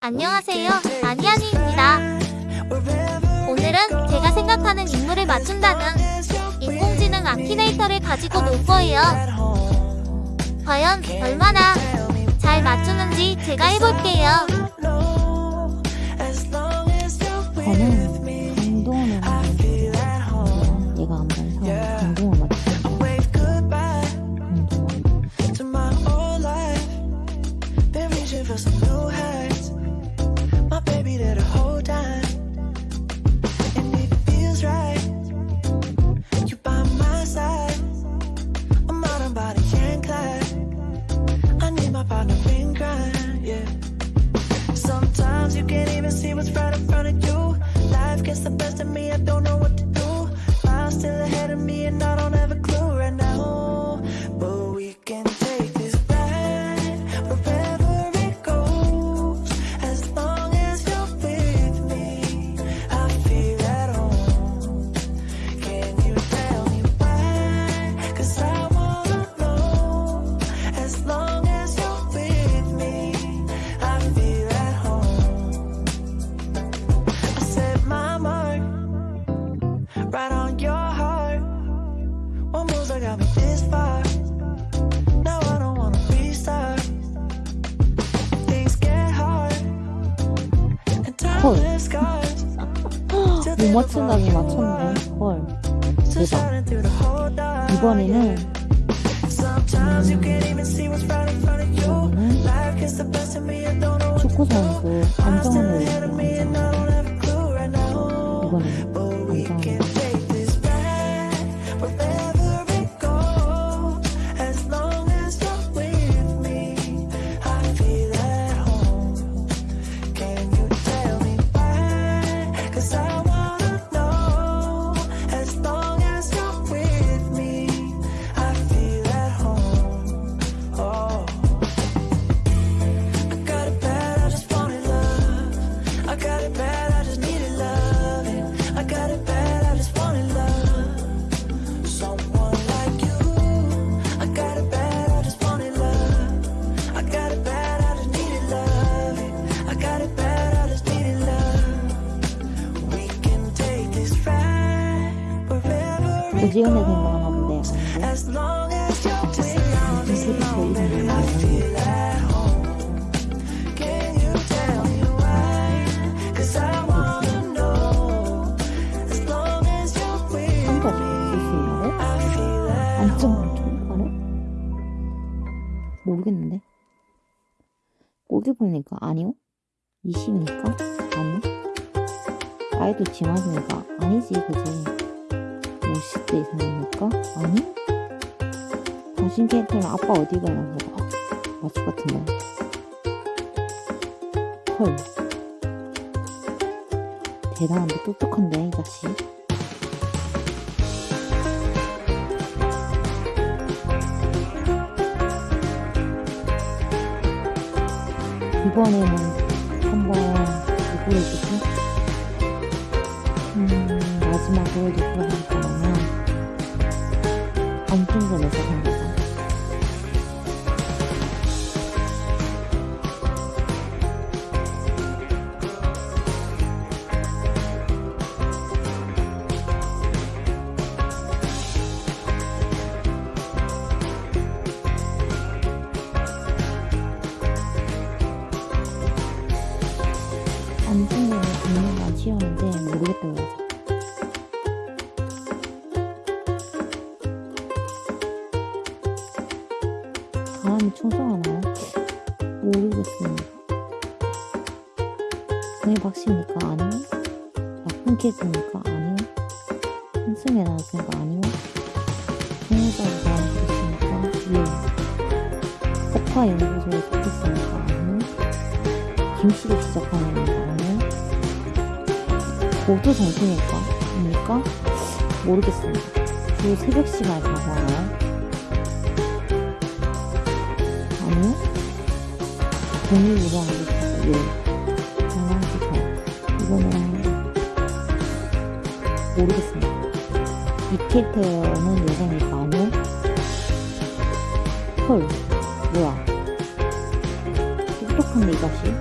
안녕하세요. 아니아니입니다. 오늘은 제가 생각하는 인물을 맞춘다는 인공지능 아키네이터를 가지고 놀 거예요. 과연 얼마나 잘 맞추는지 제가 해볼게요. 저는 강동원을 맞추는데요. 얘가 안 봐서 강동원 맞추는데 강동원 right in front of you. Life gets the best of me, I don't know what to do. Miles still ahead of me, and I don't have 헐. left scars. 못 맞춘다니 맞췄네 헐 대박. 이번에는 you. 이번에는 축구 선수 with 한번 me, 쓸수 있나요? I feel at 안정환 통과를? 모르겠는데 꼬기 보니까 아니요 20이니까 아니요 아이도 지맞으니까 아니지 그지 50대 이상이니까? 아니? 당신 캐릭터는 아빠 어디 가냐고 아, 맞을 것 같은데. 헐. 대단한데 똑똑한데 이 자식. 이번에는 한번 누구를 주지? 음, 마지막으로 누구를 할거 냐면 안중근에서 합니다. 사람이 충성하나요? 모르겠습니다. 박씨입니까? 아니요. 나쁜 캐릭터입니까? 아니요. 한승에 나왔으니까 아니요. 중요자로 나와주겠습니까? 예. 폭파 연구소에 속했으니까 아니요. 김씨로 시작하는 거 아니요. 모두 정신일까? 입니까? 모르겠습니다. 주 새벽 시간에 방송하나요? 아니요? 종류 이거 알겠어요. 예. 장난치판. 이거는 모르겠습니다. 이케 테어는 예상이 가능. 헐. 뭐야. 똑똑한데, 이 자식.